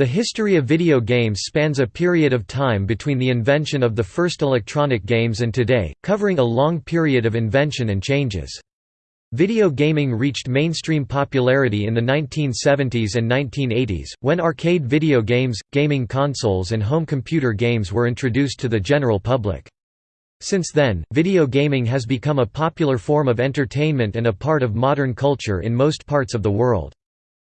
The history of video games spans a period of time between the invention of the first electronic games and today, covering a long period of invention and changes. Video gaming reached mainstream popularity in the 1970s and 1980s, when arcade video games, gaming consoles and home computer games were introduced to the general public. Since then, video gaming has become a popular form of entertainment and a part of modern culture in most parts of the world.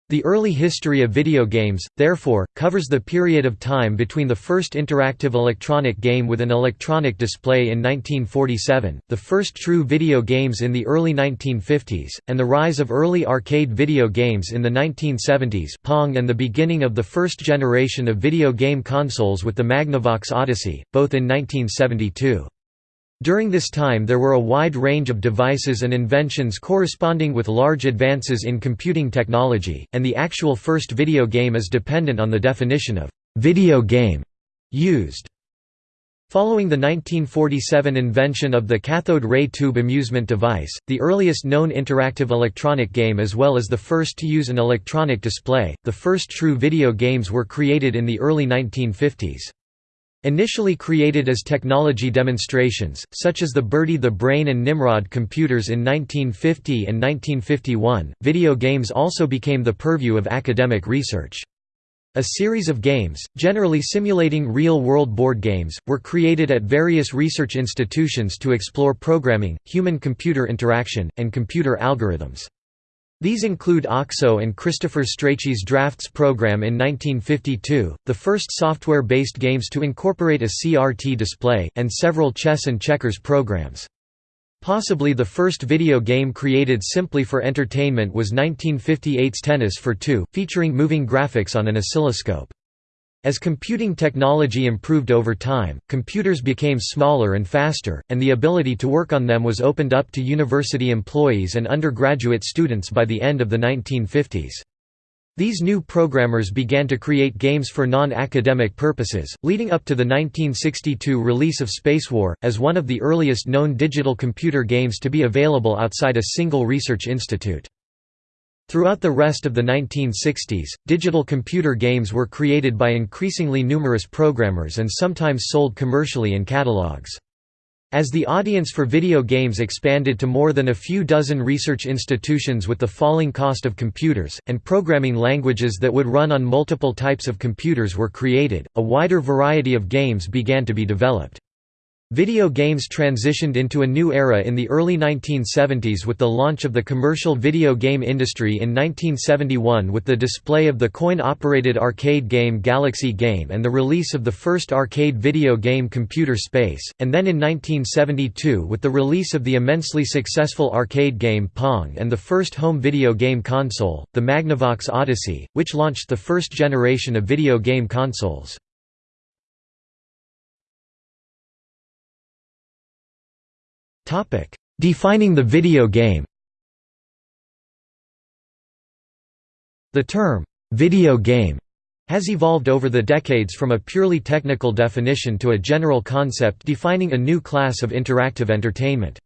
The early history of video games, therefore, covers the period of time between the first interactive electronic game with an electronic display in 1947, the first true video games in the early 1950s, and the rise of early arcade video games in the 1970s Pong and the beginning of the first generation of video game consoles with the Magnavox Odyssey, both in 1972. During this time there were a wide range of devices and inventions corresponding with large advances in computing technology, and the actual first video game is dependent on the definition of «video game» used. Following the 1947 invention of the cathode ray tube amusement device, the earliest known interactive electronic game as well as the first to use an electronic display, the first true video games were created in the early 1950s. Initially created as technology demonstrations, such as the Bertie the Brain and Nimrod computers in 1950 and 1951, video games also became the purview of academic research. A series of games, generally simulating real-world board games, were created at various research institutions to explore programming, human-computer interaction, and computer algorithms. These include OXO and Christopher Strachey's Drafts program in 1952, the first software-based games to incorporate a CRT display, and several chess and checkers programs. Possibly the first video game created simply for entertainment was 1958's Tennis for Two, featuring moving graphics on an oscilloscope. As computing technology improved over time, computers became smaller and faster, and the ability to work on them was opened up to university employees and undergraduate students by the end of the 1950s. These new programmers began to create games for non-academic purposes, leading up to the 1962 release of Spacewar, as one of the earliest known digital computer games to be available outside a single research institute. Throughout the rest of the 1960s, digital computer games were created by increasingly numerous programmers and sometimes sold commercially in catalogs. As the audience for video games expanded to more than a few dozen research institutions with the falling cost of computers, and programming languages that would run on multiple types of computers were created, a wider variety of games began to be developed. Video games transitioned into a new era in the early 1970s with the launch of the commercial video game industry in 1971 with the display of the coin-operated arcade game Galaxy Game and the release of the first arcade video game Computer Space, and then in 1972 with the release of the immensely successful arcade game Pong and the first home video game console, the Magnavox Odyssey, which launched the first generation of video game consoles. Defining the video game The term, "'video game' has evolved over the decades from a purely technical definition to a general concept defining a new class of interactive entertainment.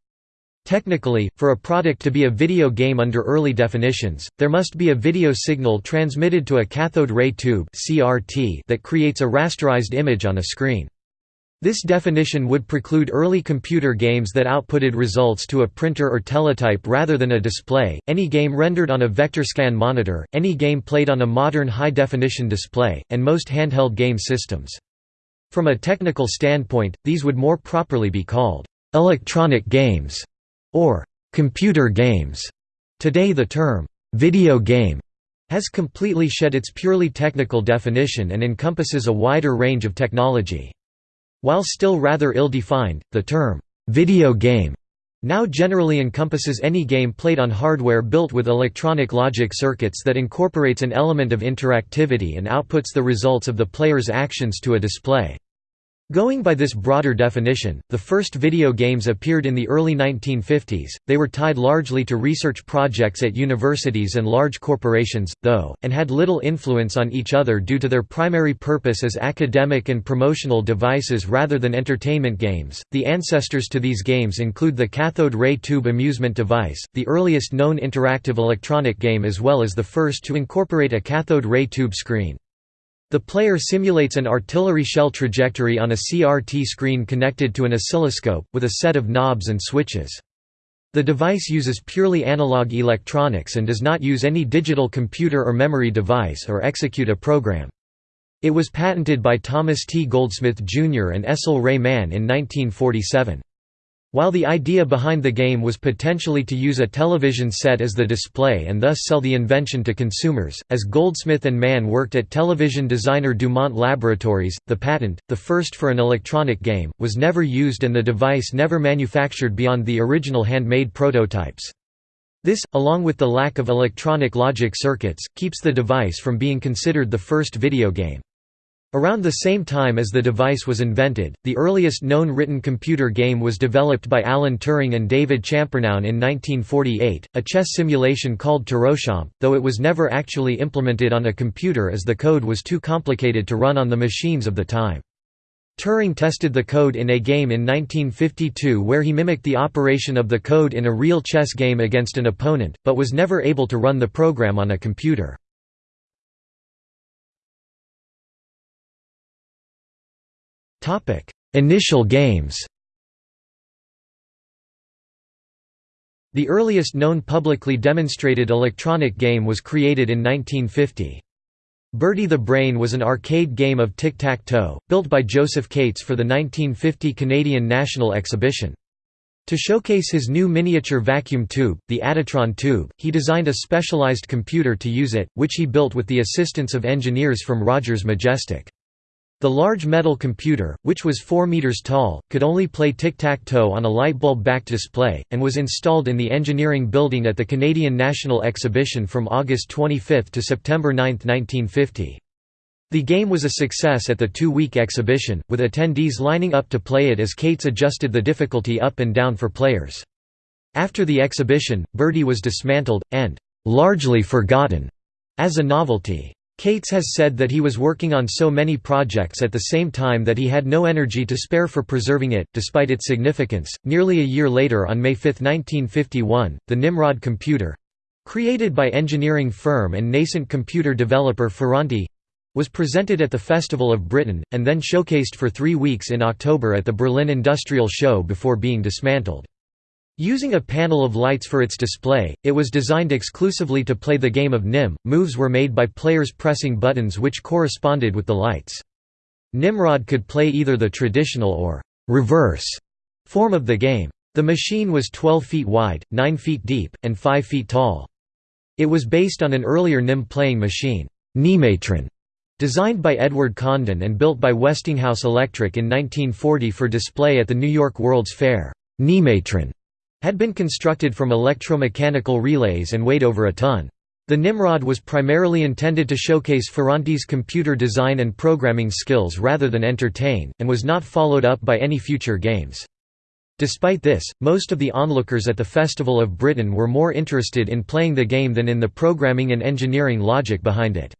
Technically, for a product to be a video game under early definitions, there must be a video signal transmitted to a cathode ray tube that creates a rasterized image on a screen. This definition would preclude early computer games that outputted results to a printer or teletype rather than a display, any game rendered on a vector scan monitor, any game played on a modern high-definition display, and most handheld game systems. From a technical standpoint, these would more properly be called «electronic games» or «computer games». Today the term «video game» has completely shed its purely technical definition and encompasses a wider range of technology. While still rather ill-defined, the term, "'video game' now generally encompasses any game played on hardware built with electronic logic circuits that incorporates an element of interactivity and outputs the results of the player's actions to a display. Going by this broader definition, the first video games appeared in the early 1950s, they were tied largely to research projects at universities and large corporations, though, and had little influence on each other due to their primary purpose as academic and promotional devices rather than entertainment games. The ancestors to these games include the cathode ray tube amusement device, the earliest known interactive electronic game as well as the first to incorporate a cathode ray tube screen. The player simulates an artillery shell trajectory on a CRT screen connected to an oscilloscope, with a set of knobs and switches. The device uses purely analog electronics and does not use any digital computer or memory device or execute a program. It was patented by Thomas T. Goldsmith Jr. and Estle Ray Mann in 1947. While the idea behind the game was potentially to use a television set as the display and thus sell the invention to consumers, as Goldsmith and Mann worked at television designer Dumont Laboratories, the patent, the first for an electronic game, was never used and the device never manufactured beyond the original handmade prototypes. This, along with the lack of electronic logic circuits, keeps the device from being considered the first video game. Around the same time as the device was invented, the earliest known written computer game was developed by Alan Turing and David Champernowne in 1948, a chess simulation called Turochamp, though it was never actually implemented on a computer as the code was too complicated to run on the machines of the time. Turing tested the code in a game in 1952 where he mimicked the operation of the code in a real chess game against an opponent, but was never able to run the program on a computer. Initial games The earliest known publicly demonstrated electronic game was created in 1950. Bertie the Brain was an arcade game of tic-tac-toe, built by Josef Kates for the 1950 Canadian National Exhibition. To showcase his new miniature vacuum tube, the Additron tube, he designed a specialized computer to use it, which he built with the assistance of engineers from Rogers Majestic. The large metal computer, which was 4 meters tall, could only play tic-tac-toe on a light bulb-backed display, and was installed in the engineering building at the Canadian National Exhibition from August 25 to September 9, 1950. The game was a success at the two-week exhibition, with attendees lining up to play it as Kates adjusted the difficulty up and down for players. After the exhibition, Bertie was dismantled, and «largely forgotten» as a novelty. Kates has said that he was working on so many projects at the same time that he had no energy to spare for preserving it, despite its significance. Nearly a year later, on May 5, 1951, the Nimrod computer created by engineering firm and nascent computer developer Ferranti was presented at the Festival of Britain, and then showcased for three weeks in October at the Berlin Industrial Show before being dismantled. Using a panel of lights for its display, it was designed exclusively to play the game of Nim. Moves were made by players pressing buttons which corresponded with the lights. Nimrod could play either the traditional or reverse form of the game. The machine was 12 feet wide, 9 feet deep, and 5 feet tall. It was based on an earlier NIM playing machine, Nimatron, designed by Edward Condon and built by Westinghouse Electric in 1940 for display at the New York World's Fair. Nimatron had been constructed from electromechanical relays and weighed over a ton. The Nimrod was primarily intended to showcase Ferranti's computer design and programming skills rather than entertain, and was not followed up by any future games. Despite this, most of the onlookers at the Festival of Britain were more interested in playing the game than in the programming and engineering logic behind it.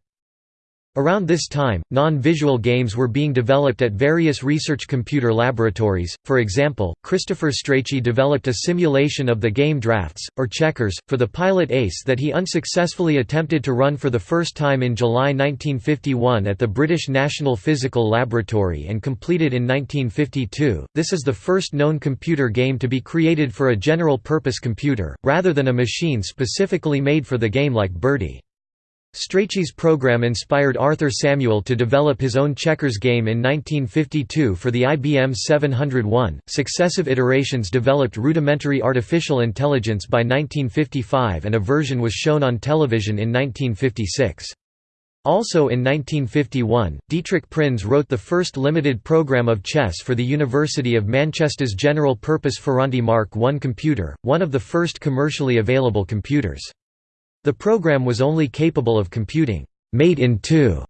Around this time, non-visual games were being developed at various research computer laboratories, for example, Christopher Strachey developed a simulation of the game Draughts, or Checkers, for the Pilot Ace that he unsuccessfully attempted to run for the first time in July 1951 at the British National Physical Laboratory and completed in 1952. This is the first known computer game to be created for a general-purpose computer, rather than a machine specifically made for the game like Bertie. Strachey's program inspired Arthur Samuel to develop his own checkers game in 1952 for the IBM 701. Successive iterations developed rudimentary artificial intelligence by 1955 and a version was shown on television in 1956. Also in 1951, Dietrich Prinz wrote the first limited program of chess for the University of Manchester's general-purpose Ferranti Mark I computer, one of the first commercially available computers. The program was only capable of computing mate in two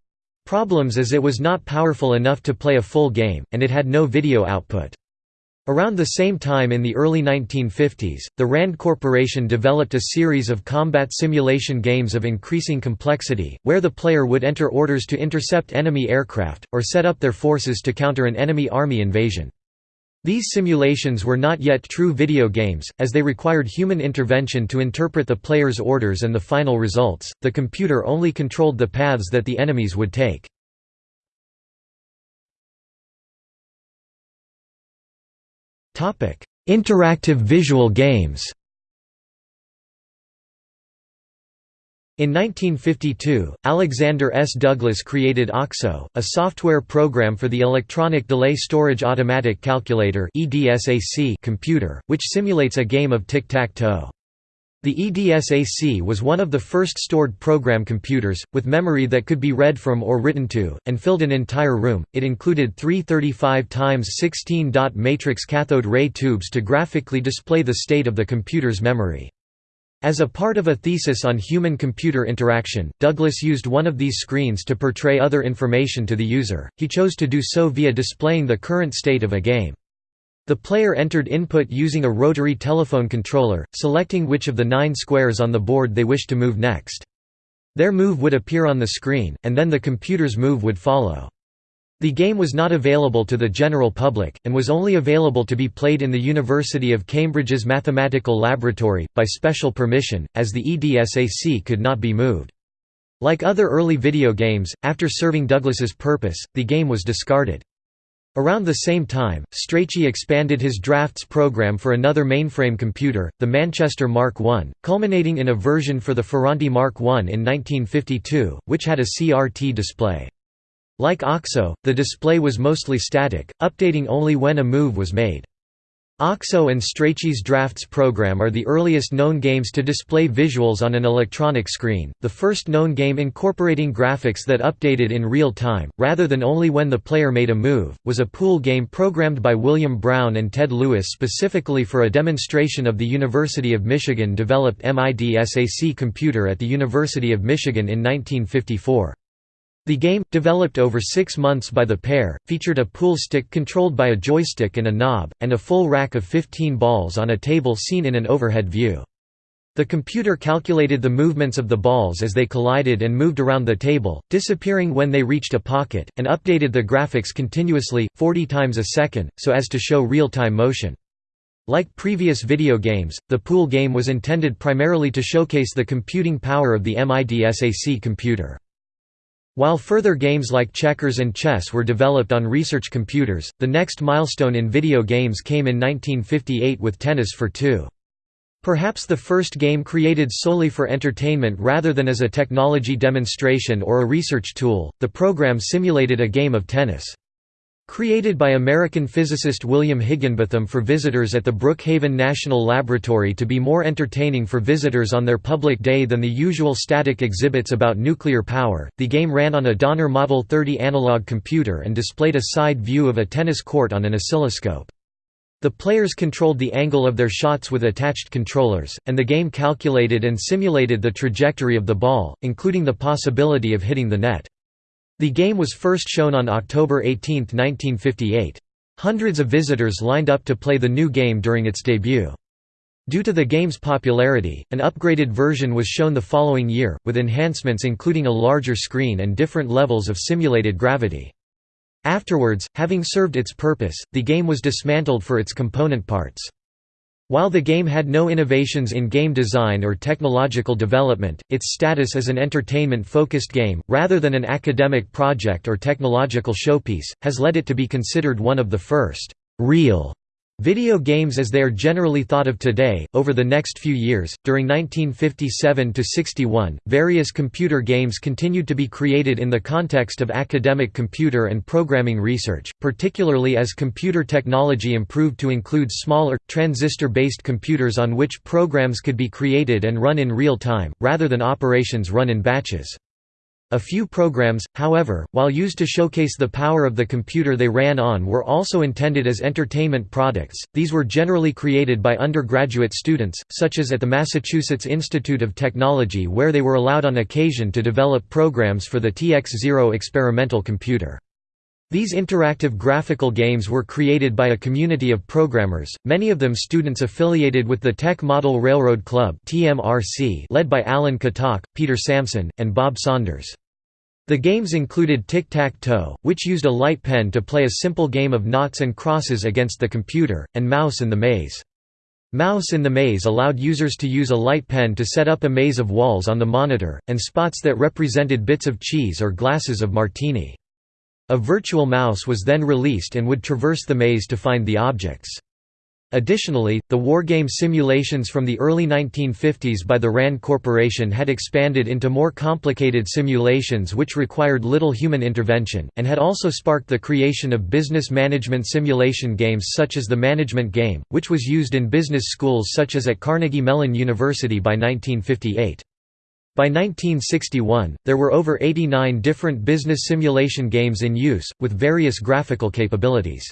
problems as it was not powerful enough to play a full game, and it had no video output. Around the same time in the early 1950s, the RAND Corporation developed a series of combat simulation games of increasing complexity, where the player would enter orders to intercept enemy aircraft, or set up their forces to counter an enemy army invasion. These simulations were not yet true video games, as they required human intervention to interpret the player's orders and the final results, the computer only controlled the paths that the enemies would take. Interactive visual games In 1952, Alexander S. Douglas created OXO, a software program for the Electronic Delay Storage Automatic Calculator computer, which simulates a game of tic-tac-toe. The EDSAC was one of the first stored program computers, with memory that could be read from or written to, and filled an entire room. It included three 35 x 16 dot matrix cathode ray tubes to graphically display the state of the computer's memory. As a part of a thesis on human-computer interaction, Douglas used one of these screens to portray other information to the user. He chose to do so via displaying the current state of a game. The player entered input using a rotary telephone controller, selecting which of the nine squares on the board they wished to move next. Their move would appear on the screen, and then the computer's move would follow. The game was not available to the general public, and was only available to be played in the University of Cambridge's Mathematical Laboratory, by special permission, as the EDSAC could not be moved. Like other early video games, after serving Douglas's purpose, the game was discarded. Around the same time, Strachey expanded his drafts program for another mainframe computer, the Manchester Mark I, culminating in a version for the Ferranti Mark I in 1952, which had a CRT display. Like OXO, the display was mostly static, updating only when a move was made. OXO and Strachey's Drafts program are the earliest known games to display visuals on an electronic screen, the first known game incorporating graphics that updated in real time, rather than only when the player made a move, was a pool game programmed by William Brown and Ted Lewis specifically for a demonstration of the University of Michigan developed MIDSAC computer at the University of Michigan in 1954. The game, developed over six months by the pair, featured a pool stick controlled by a joystick and a knob, and a full rack of 15 balls on a table seen in an overhead view. The computer calculated the movements of the balls as they collided and moved around the table, disappearing when they reached a pocket, and updated the graphics continuously, 40 times a second, so as to show real-time motion. Like previous video games, the pool game was intended primarily to showcase the computing power of the MIDSAC computer. While further games like checkers and chess were developed on research computers, the next milestone in video games came in 1958 with Tennis for Two. Perhaps the first game created solely for entertainment rather than as a technology demonstration or a research tool, the program simulated a game of tennis. Created by American physicist William Higginbotham for visitors at the Brookhaven National Laboratory to be more entertaining for visitors on their public day than the usual static exhibits about nuclear power, the game ran on a Donner Model 30 analog computer and displayed a side view of a tennis court on an oscilloscope. The players controlled the angle of their shots with attached controllers, and the game calculated and simulated the trajectory of the ball, including the possibility of hitting the net. The game was first shown on October 18, 1958. Hundreds of visitors lined up to play the new game during its debut. Due to the game's popularity, an upgraded version was shown the following year, with enhancements including a larger screen and different levels of simulated gravity. Afterwards, having served its purpose, the game was dismantled for its component parts. While the game had no innovations in game design or technological development, its status as an entertainment-focused game, rather than an academic project or technological showpiece, has led it to be considered one of the first «real» Video games as they are generally thought of today, over the next few years, during 1957 to 61, various computer games continued to be created in the context of academic computer and programming research, particularly as computer technology improved to include smaller, transistor-based computers on which programs could be created and run in real time, rather than operations run in batches. A few programs, however, while used to showcase the power of the computer they ran on were also intended as entertainment products, these were generally created by undergraduate students, such as at the Massachusetts Institute of Technology where they were allowed on occasion to develop programs for the TX-0 experimental computer. These interactive graphical games were created by a community of programmers, many of them students affiliated with the Tech Model Railroad Club led by Alan Kotok, Peter Samson, and Bob Saunders. The games included Tic-Tac-Toe, which used a light pen to play a simple game of noughts and crosses against the computer, and Mouse in the Maze. Mouse in the Maze allowed users to use a light pen to set up a maze of walls on the monitor, and spots that represented bits of cheese or glasses of martini. A virtual mouse was then released and would traverse the maze to find the objects. Additionally, the wargame simulations from the early 1950s by the RAND Corporation had expanded into more complicated simulations which required little human intervention, and had also sparked the creation of business management simulation games such as the Management Game, which was used in business schools such as at Carnegie Mellon University by 1958. By 1961, there were over 89 different business simulation games in use, with various graphical capabilities.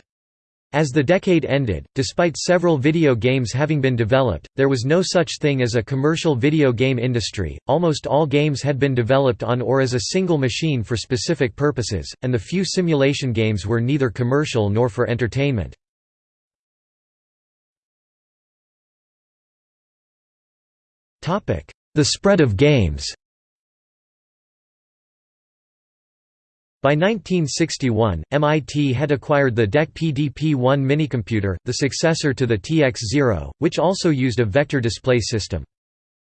As the decade ended, despite several video games having been developed, there was no such thing as a commercial video game industry, almost all games had been developed on or as a single machine for specific purposes, and the few simulation games were neither commercial nor for entertainment. The spread of games By 1961, MIT had acquired the DEC PDP-1 minicomputer, the successor to the TX-0, which also used a vector display system.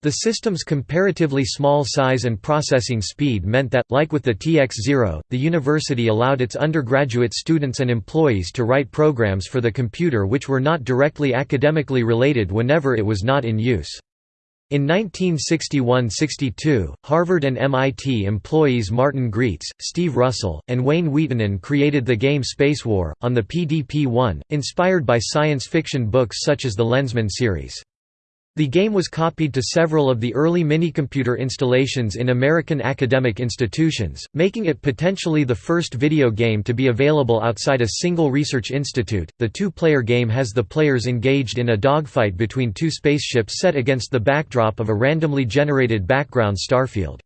The system's comparatively small size and processing speed meant that, like with the TX-0, the university allowed its undergraduate students and employees to write programs for the computer which were not directly academically related whenever it was not in use. In 1961–62, Harvard and MIT employees Martin Graetz, Steve Russell, and Wayne Wiitanen created the game Spacewar, on the PDP-1, inspired by science fiction books such as the Lensman series. The game was copied to several of the early minicomputer installations in American academic institutions, making it potentially the first video game to be available outside a single research institute. The two player game has the players engaged in a dogfight between two spaceships set against the backdrop of a randomly generated background starfield.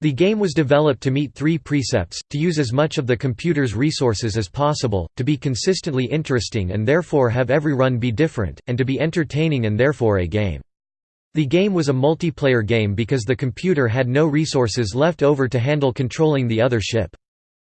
The game was developed to meet three precepts, to use as much of the computer's resources as possible, to be consistently interesting and therefore have every run be different, and to be entertaining and therefore a game. The game was a multiplayer game because the computer had no resources left over to handle controlling the other ship.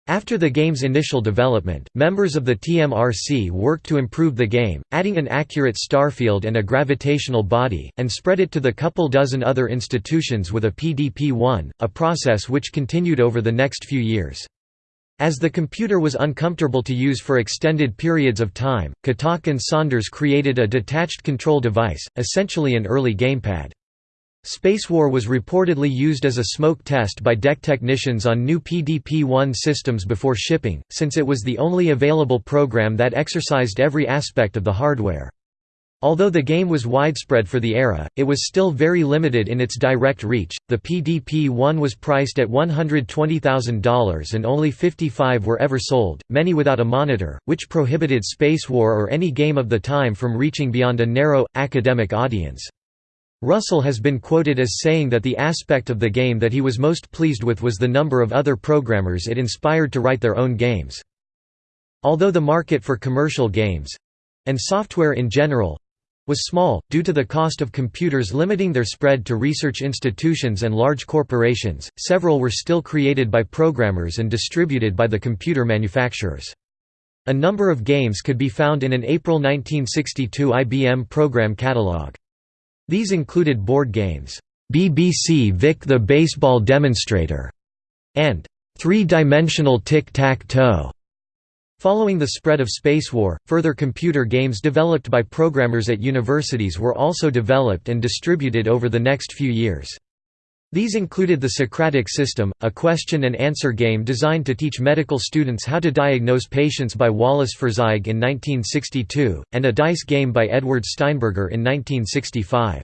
After the game's initial development, members of the TMRC worked to improve the game, adding an accurate starfield and a gravitational body, and spread it to the couple dozen other institutions with a PDP-1, a process which continued over the next few years. As the computer was uncomfortable to use for extended periods of time, Kotok and Saunders created a detached control device, essentially an early gamepad. Spacewar was reportedly used as a smoke test by DEC technicians on new PDP-1 systems before shipping, since it was the only available program that exercised every aspect of the hardware. Although the game was widespread for the era, it was still very limited in its direct reach. The PDP-1 was priced at $120,000 and only 55 were ever sold, many without a monitor, which prohibited Spacewar or any game of the time from reaching beyond a narrow, academic audience. Russell has been quoted as saying that the aspect of the game that he was most pleased with was the number of other programmers it inspired to write their own games. Although the market for commercial games—and software in general—was small, due to the cost of computers limiting their spread to research institutions and large corporations, several were still created by programmers and distributed by the computer manufacturers. A number of games could be found in an April 1962 IBM program catalog. These included board games, BBC Vic the Baseball Demonstrator, and Three-Dimensional Tic-Tac-Toe. Following the spread of Spacewar, further computer games developed by programmers at universities were also developed and distributed over the next few years. These included the Socratic System, a question-and-answer game designed to teach medical students how to diagnose patients by Wallace Feurzeig in 1962, and a dice game by Edward Steinberger in 1965.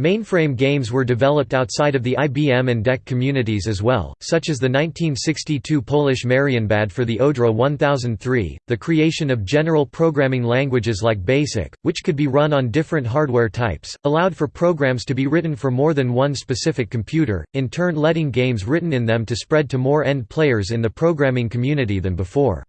Mainframe games were developed outside of the IBM and DEC communities as well, such as the 1962 Polish Marienbad for the Odra 1003, the creation of general programming languages like BASIC, which could be run on different hardware types, allowed for programs to be written for more than one specific computer, in turn letting games written in them to spread to more end players in the programming community than before.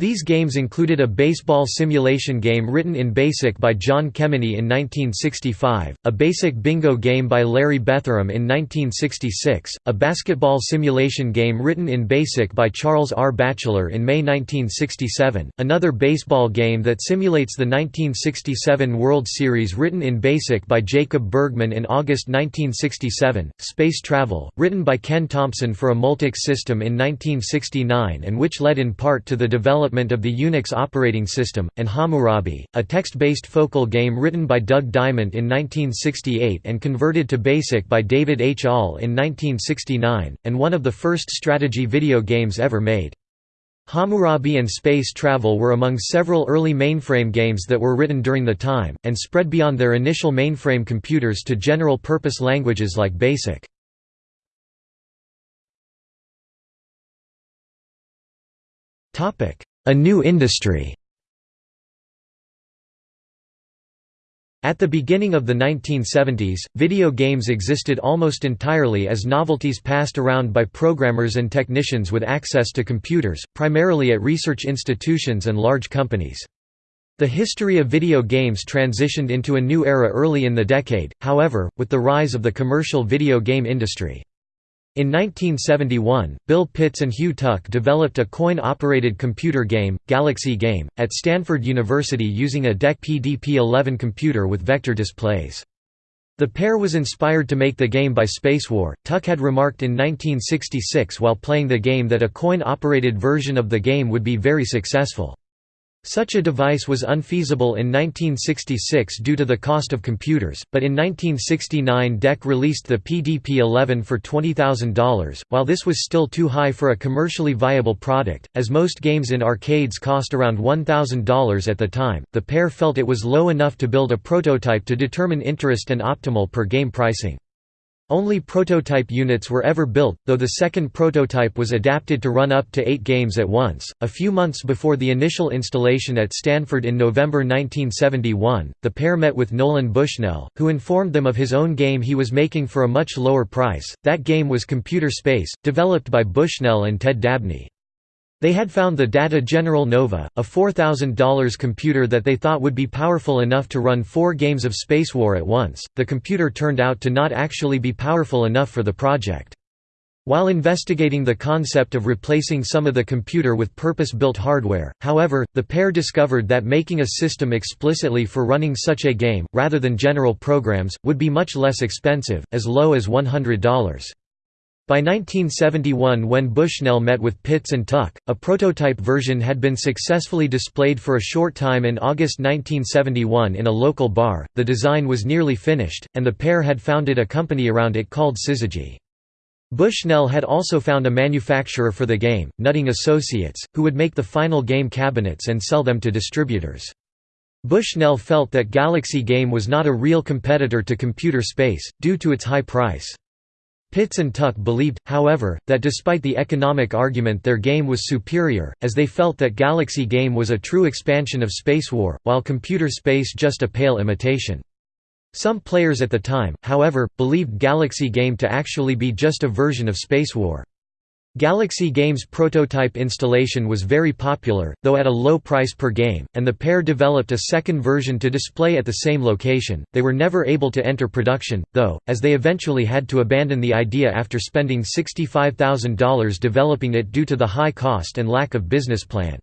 These games included a baseball simulation game written in BASIC by John Kemeny in 1965, a basic bingo game by Larry Bethurum in 1966, a basketball simulation game written in BASIC by Charles R. Batchelor in May 1967, another baseball game that simulates the 1967 World Series written in BASIC by Jacob Bergman in August 1967, Space Travel, written by Ken Thompson for a Multics system in 1969 and which led in part to the development development of the Unix operating system, and Hammurabi, a text-based focal game written by Doug Dyment in 1968 and converted to BASIC by David H. Ahl in 1969, and one of the first strategy video games ever made. Hammurabi and space travel were among several early mainframe games that were written during the time, and spread beyond their initial mainframe computers to general-purpose languages like BASIC. A new industry At the beginning of the 1970s, video games existed almost entirely as novelties passed around by programmers and technicians with access to computers, primarily at research institutions and large companies. The history of video games transitioned into a new era early in the decade, however, with the rise of the commercial video game industry. In 1971, Bill Pitts and Hugh Tuck developed a coin-operated computer game, Galaxy Game, at Stanford University using a DEC PDP-11 computer with vector displays. The pair was inspired to make the game by Space War. Tuck had remarked in 1966 while playing the game that a coin-operated version of the game would be very successful. Such a device was unfeasible in 1966 due to the cost of computers, but in 1969 DEC released the PDP-11 for $20,000, while this was still too high for a commercially viable product, as most games in arcades cost around $1,000 at the time, the pair felt it was low enough to build a prototype to determine interest and optimal per-game pricing. Only prototype units were ever built, though the second prototype was adapted to run up to eight games at once. A few months before the initial installation at Stanford in November 1971, the pair met with Nolan Bushnell, who informed them of his own game he was making for a much lower price. That game was Computer Space, developed by Bushnell and Ted Dabney. They had found the Data General Nova, a $4,000 computer that they thought would be powerful enough to run four games of Space War at once. The computer turned out to not actually be powerful enough for the project. While investigating the concept of replacing some of the computer with purpose-built hardware, however, the pair discovered that making a system explicitly for running such a game, rather than general programs, would be much less expensive, as low as $100. By 1971 when Bushnell met with Pitts and Tuck, a prototype version had been successfully displayed for a short time in August 1971 in a local bar, the design was nearly finished, and the pair had founded a company around it called Syzygy. Bushnell had also found a manufacturer for the game, Nutting Associates, who would make the final game cabinets and sell them to distributors. Bushnell felt that Galaxy Game was not a real competitor to Computer Space, due to its high price. Pitts and Tuck believed, however, that despite the economic argument their game was superior, as they felt that Galaxy Game was a true expansion of Space War, while Computer Space just a pale imitation. Some players at the time, however, believed Galaxy Game to actually be just a version of Spacewar. Galaxy Games' prototype installation was very popular, though at a low price per game, and the pair developed a second version to display at the same location. They were never able to enter production, though, as they eventually had to abandon the idea after spending $65,000 developing it due to the high cost and lack of business plan.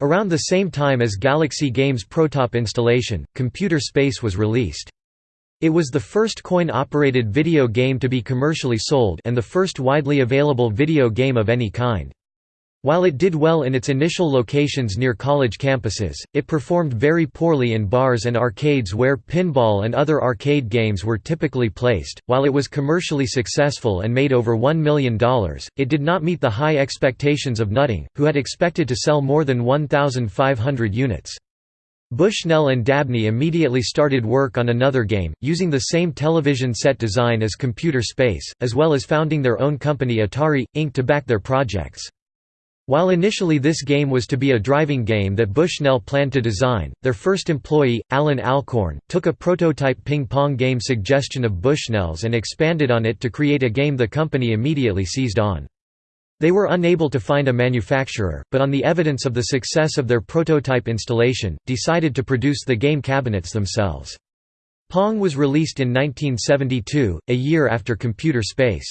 Around the same time as Galaxy Games' prototype installation, Computer Space was released. It was the first coin-operated video game to be commercially sold and the first widely available video game of any kind. While it did well in its initial locations near college campuses, it performed very poorly in bars and arcades where pinball and other arcade games were typically placed. While it was commercially successful and made over $1 million, it did not meet the high expectations of Nutting, who had expected to sell more than 1,500 units. Bushnell and Dabney immediately started work on another game, using the same television set design as Computer Space, as well as founding their own company Atari, Inc. to back their projects. While initially this game was to be a driving game that Bushnell planned to design, their first employee, Allan Alcorn, took a prototype ping-pong game suggestion of Bushnell's and expanded on it to create a game the company immediately seized on. They were unable to find a manufacturer, but on the evidence of the success of their prototype installation, decided to produce the game cabinets themselves. Pong was released in 1972, a year after Computer Space.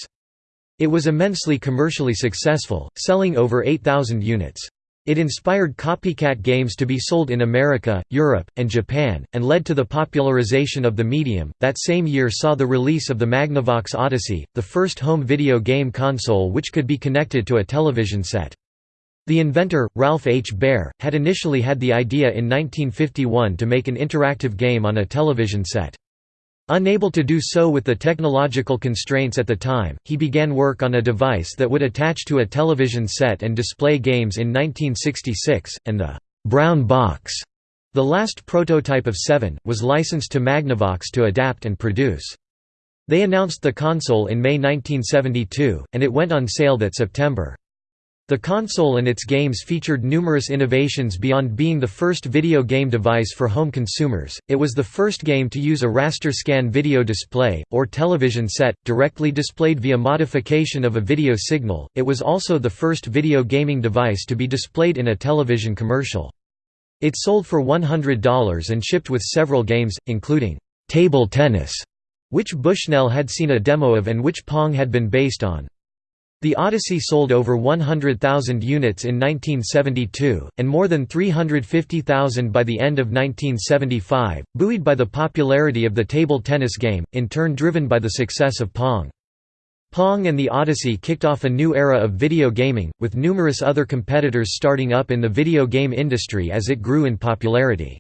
It was immensely commercially successful, selling over 8,000 units. It inspired copycat games to be sold in America, Europe, and Japan, and led to the popularization of the medium. That same year saw the release of the Magnavox Odyssey, the first home video game console which could be connected to a television set. The inventor, Ralph H. Baer, had initially had the idea in 1951 to make an interactive game on a television set. Unable to do so with the technological constraints at the time, he began work on a device that would attach to a television set and display games in 1966, and the «brown box», the last prototype of Seven, was licensed to Magnavox to adapt and produce. They announced the console in May 1972, and it went on sale that September. The console and its games featured numerous innovations beyond being the first video game device for home consumers, it was the first game to use a raster scan video display, or television set, directly displayed via modification of a video signal, it was also the first video gaming device to be displayed in a television commercial. It sold for $100 and shipped with several games, including «table tennis», which Bushnell had seen a demo of and which Pong had been based on. The Odyssey sold over 100,000 units in 1972, and more than 350,000 by the end of 1975, buoyed by the popularity of the table tennis game, in turn driven by the success of Pong. Pong and the Odyssey kicked off a new era of video gaming, with numerous other competitors starting up in the video game industry as it grew in popularity.